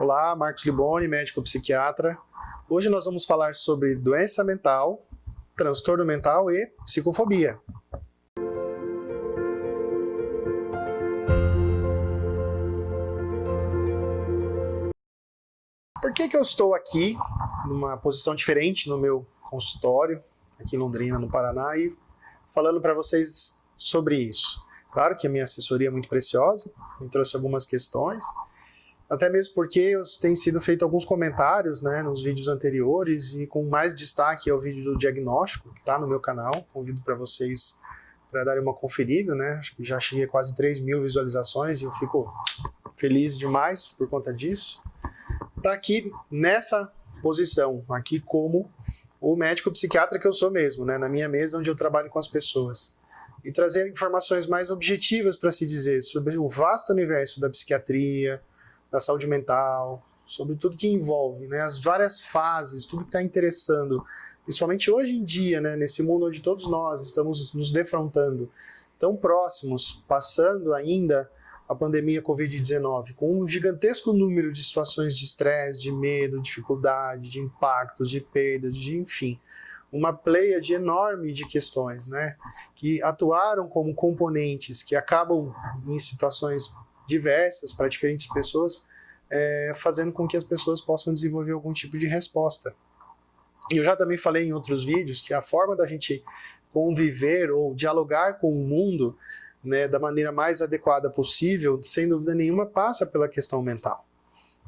Olá, Marcos Liboni, médico psiquiatra. Hoje nós vamos falar sobre doença mental, transtorno mental e psicofobia. Por que, que eu estou aqui, numa posição diferente no meu consultório, aqui em Londrina, no Paraná, e falando para vocês sobre isso? Claro que a minha assessoria é muito preciosa, me trouxe algumas questões, até mesmo porque tem sido feito alguns comentários né, nos vídeos anteriores e com mais destaque é o vídeo do diagnóstico, que está no meu canal. Convido para vocês para darem uma conferida, né? Acho que já cheguei a quase 3 mil visualizações e eu fico feliz demais por conta disso. Está aqui nessa posição, aqui como o médico psiquiatra que eu sou mesmo, né? na minha mesa onde eu trabalho com as pessoas. E trazer informações mais objetivas para se dizer sobre o vasto universo da psiquiatria, da saúde mental, sobre tudo que envolve, né, as várias fases, tudo que está interessando, principalmente hoje em dia, né, nesse mundo onde todos nós estamos nos defrontando, tão próximos, passando ainda a pandemia Covid-19, com um gigantesco número de situações de estresse, de medo, dificuldade, de impactos, de perdas, de enfim, uma pleia de enorme de questões, né, que atuaram como componentes que acabam em situações diversas para diferentes pessoas, é, fazendo com que as pessoas possam desenvolver algum tipo de resposta. E eu já também falei em outros vídeos que a forma da gente conviver ou dialogar com o mundo né, da maneira mais adequada possível, sem dúvida nenhuma, passa pela questão mental.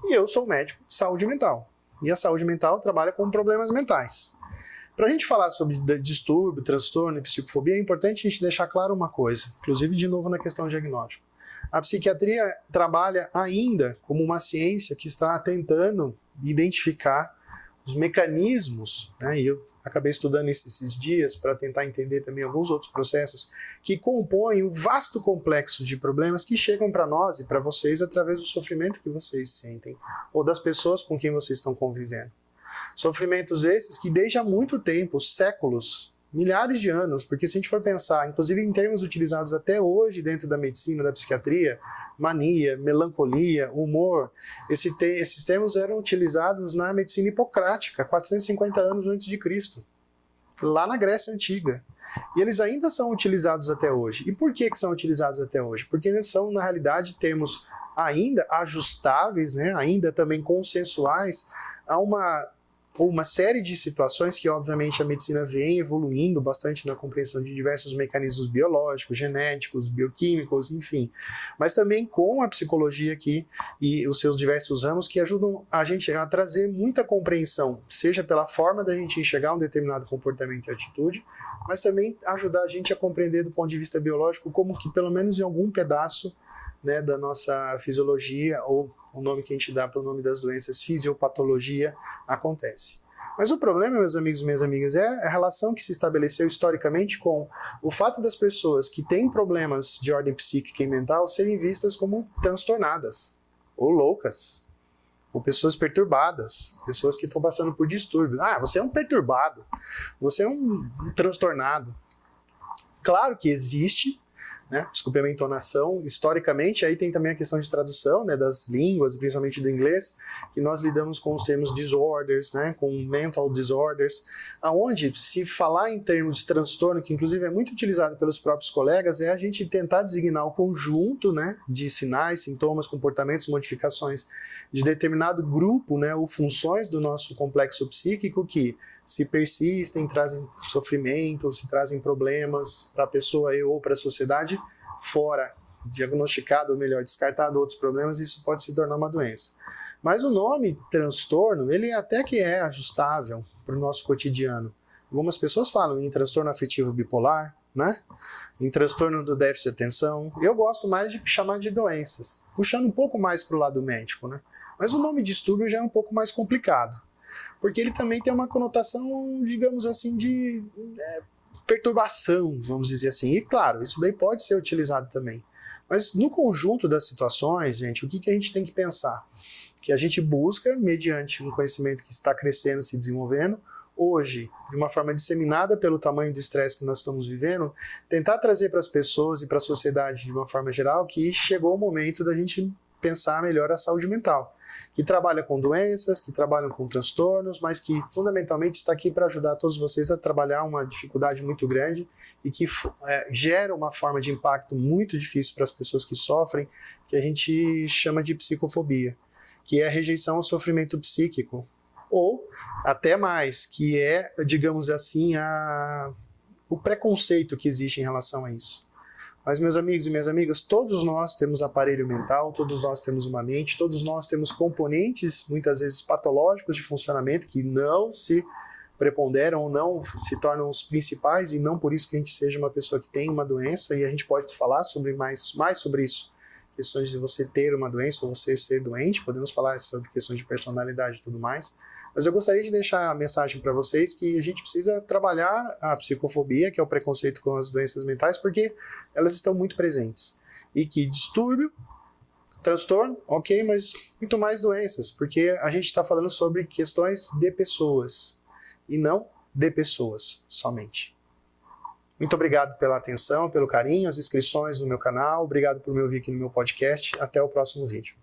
E eu sou médico de saúde mental. E a saúde mental trabalha com problemas mentais. Para a gente falar sobre distúrbio, transtorno e psicofobia, é importante a gente deixar claro uma coisa, inclusive de novo na questão diagnóstica. A psiquiatria trabalha ainda como uma ciência que está tentando identificar os mecanismos, né, e eu acabei estudando isso esses dias para tentar entender também alguns outros processos que compõem um vasto complexo de problemas que chegam para nós e para vocês através do sofrimento que vocês sentem ou das pessoas com quem vocês estão convivendo. Sofrimentos esses que desde há muito tempo, séculos, milhares de anos, porque se a gente for pensar, inclusive em termos utilizados até hoje dentro da medicina, da psiquiatria, mania, melancolia, humor, esse te esses termos eram utilizados na medicina hipocrática, 450 anos antes de Cristo, lá na Grécia Antiga. E eles ainda são utilizados até hoje. E por que, que são utilizados até hoje? Porque eles são, na realidade, termos ainda ajustáveis, né, ainda também consensuais a uma ou uma série de situações que, obviamente, a medicina vem evoluindo bastante na compreensão de diversos mecanismos biológicos, genéticos, bioquímicos, enfim, mas também com a psicologia aqui e os seus diversos ramos que ajudam a gente a trazer muita compreensão, seja pela forma da gente enxergar um determinado comportamento e atitude, mas também ajudar a gente a compreender do ponto de vista biológico como que, pelo menos em algum pedaço né, da nossa fisiologia ou o nome que a gente dá para o nome das doenças, fisiopatologia, acontece. Mas o problema, meus amigos e minhas amigas, é a relação que se estabeleceu historicamente com o fato das pessoas que têm problemas de ordem psíquica e mental serem vistas como transtornadas, ou loucas, ou pessoas perturbadas, pessoas que estão passando por distúrbio. Ah, você é um perturbado, você é um transtornado. Claro que existe né? Desculpe a minha entonação. Historicamente, aí tem também a questão de tradução, né, das línguas, principalmente do inglês, que nós lidamos com os termos disorders, né, com mental disorders, aonde se falar em termos de transtorno, que inclusive é muito utilizado pelos próprios colegas, é a gente tentar designar o conjunto, né, de sinais, sintomas, comportamentos, modificações de determinado grupo, né, ou funções do nosso complexo psíquico que se persistem, trazem sofrimento, se trazem problemas para a pessoa ou para a sociedade, fora diagnosticado, ou melhor, descartado outros problemas, isso pode se tornar uma doença. Mas o nome transtorno, ele até que é ajustável para o nosso cotidiano. Algumas pessoas falam em transtorno afetivo bipolar, né? em transtorno do déficit de atenção. Eu gosto mais de chamar de doenças, puxando um pouco mais para o lado médico. Né? Mas o nome distúrbio já é um pouco mais complicado porque ele também tem uma conotação, digamos assim, de é, perturbação, vamos dizer assim. E claro, isso daí pode ser utilizado também. Mas no conjunto das situações, gente, o que, que a gente tem que pensar? Que a gente busca, mediante um conhecimento que está crescendo, se desenvolvendo, hoje, de uma forma disseminada pelo tamanho do estresse que nós estamos vivendo, tentar trazer para as pessoas e para a sociedade de uma forma geral que chegou o momento da gente pensar melhor a saúde mental. Que trabalha com doenças, que trabalham com transtornos, mas que fundamentalmente está aqui para ajudar todos vocês a trabalhar uma dificuldade muito grande e que é, gera uma forma de impacto muito difícil para as pessoas que sofrem, que a gente chama de psicofobia, que é a rejeição ao sofrimento psíquico, ou até mais, que é, digamos assim, a, o preconceito que existe em relação a isso. Mas, meus amigos e minhas amigas, todos nós temos aparelho mental, todos nós temos uma mente, todos nós temos componentes, muitas vezes patológicos de funcionamento, que não se preponderam ou não se tornam os principais, e não por isso que a gente seja uma pessoa que tem uma doença, e a gente pode falar sobre mais, mais sobre isso. Questões de você ter uma doença ou você ser doente, podemos falar sobre questões de personalidade e tudo mais. Mas eu gostaria de deixar a mensagem para vocês que a gente precisa trabalhar a psicofobia, que é o preconceito com as doenças mentais, porque elas estão muito presentes. E que distúrbio, transtorno, ok, mas muito mais doenças, porque a gente está falando sobre questões de pessoas e não de pessoas somente. Muito obrigado pela atenção, pelo carinho, as inscrições no meu canal, obrigado por me ouvir aqui no meu podcast. Até o próximo vídeo.